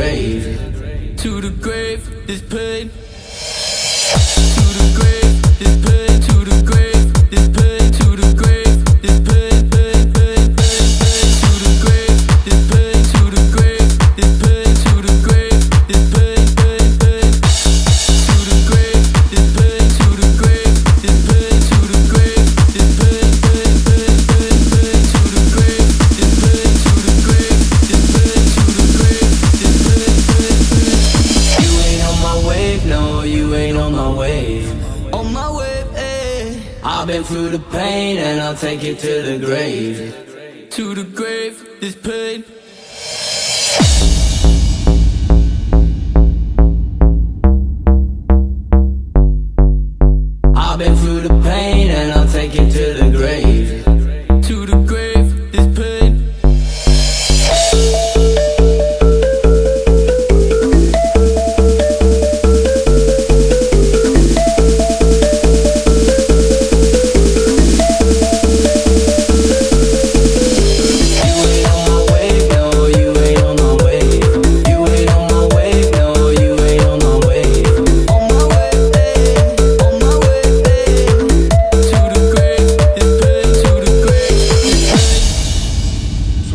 grave. To the grave, this pain. To the grave, this pain. To the grave, this pain. To the grave, this pain. I've been through the pain and I'll take it to the grave. To the grave, this pain.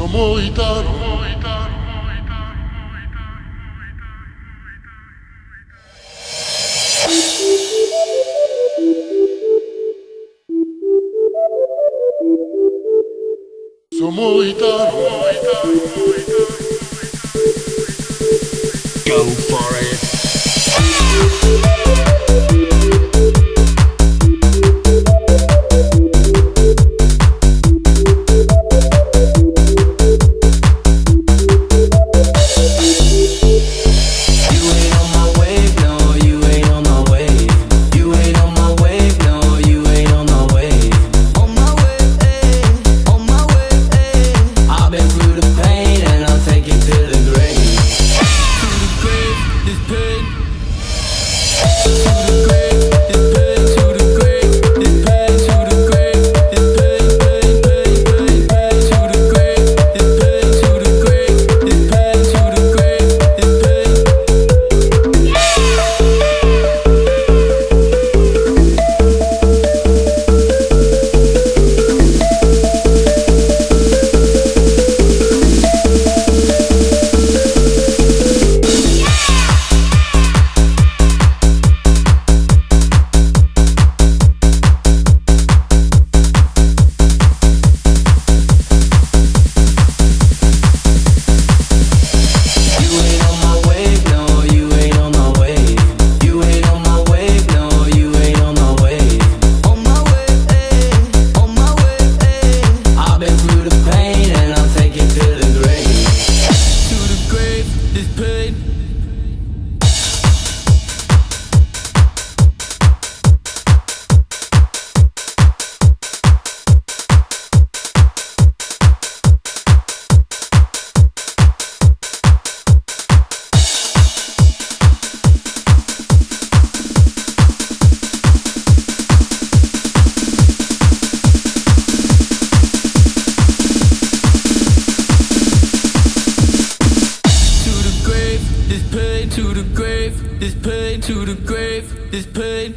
como Go for it. Go. This pain to the grave, this pain